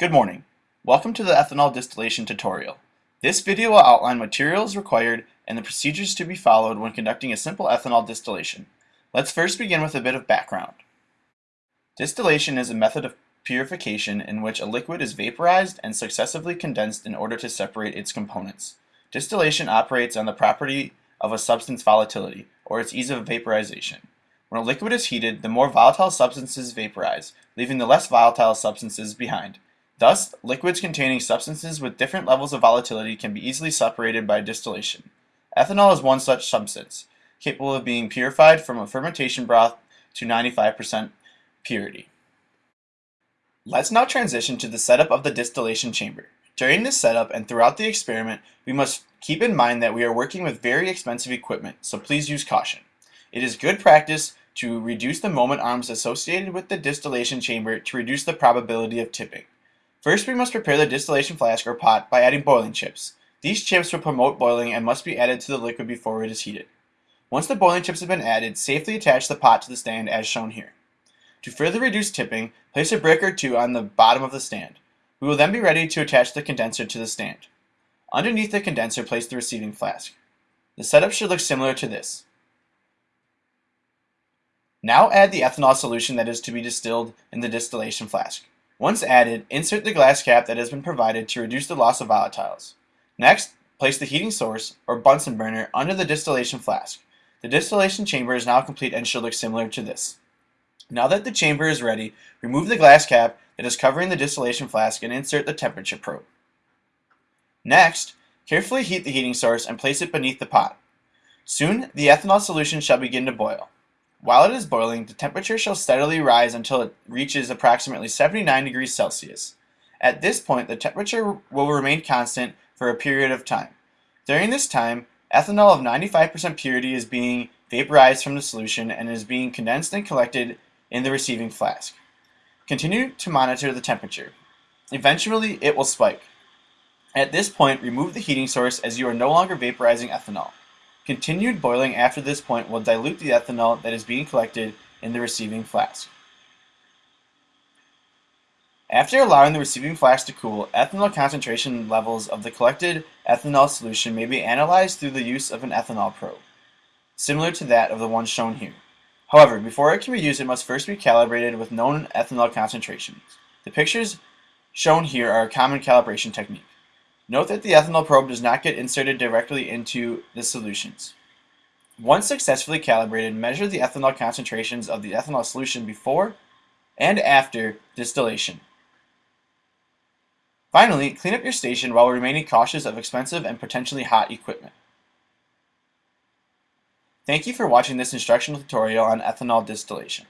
Good morning. Welcome to the ethanol distillation tutorial. This video will outline materials required and the procedures to be followed when conducting a simple ethanol distillation. Let's first begin with a bit of background. Distillation is a method of purification in which a liquid is vaporized and successively condensed in order to separate its components. Distillation operates on the property of a substance volatility, or its ease of vaporization. When a liquid is heated, the more volatile substances vaporize, leaving the less volatile substances behind. Thus, liquids containing substances with different levels of volatility can be easily separated by distillation. Ethanol is one such substance, capable of being purified from a fermentation broth to 95% purity. Let's now transition to the setup of the distillation chamber. During this setup and throughout the experiment, we must keep in mind that we are working with very expensive equipment, so please use caution. It is good practice to reduce the moment arms associated with the distillation chamber to reduce the probability of tipping. First, we must prepare the distillation flask or pot by adding boiling chips. These chips will promote boiling and must be added to the liquid before it is heated. Once the boiling chips have been added, safely attach the pot to the stand as shown here. To further reduce tipping, place a brick or two on the bottom of the stand. We will then be ready to attach the condenser to the stand. Underneath the condenser, place the receiving flask. The setup should look similar to this. Now add the ethanol solution that is to be distilled in the distillation flask. Once added, insert the glass cap that has been provided to reduce the loss of volatiles. Next, place the heating source, or Bunsen burner, under the distillation flask. The distillation chamber is now complete and should look similar to this. Now that the chamber is ready, remove the glass cap that is covering the distillation flask and insert the temperature probe. Next, carefully heat the heating source and place it beneath the pot. Soon, the ethanol solution shall begin to boil. While it is boiling, the temperature shall steadily rise until it reaches approximately 79 degrees Celsius. At this point, the temperature will remain constant for a period of time. During this time, ethanol of 95% purity is being vaporized from the solution and is being condensed and collected in the receiving flask. Continue to monitor the temperature. Eventually, it will spike. At this point, remove the heating source as you are no longer vaporizing ethanol. Continued boiling after this point will dilute the ethanol that is being collected in the receiving flask. After allowing the receiving flask to cool, ethanol concentration levels of the collected ethanol solution may be analyzed through the use of an ethanol probe, similar to that of the one shown here. However, before it can be used, it must first be calibrated with known ethanol concentrations. The pictures shown here are a common calibration technique. Note that the ethanol probe does not get inserted directly into the solutions. Once successfully calibrated, measure the ethanol concentrations of the ethanol solution before and after distillation. Finally, clean up your station while remaining cautious of expensive and potentially hot equipment. Thank you for watching this instructional tutorial on ethanol distillation.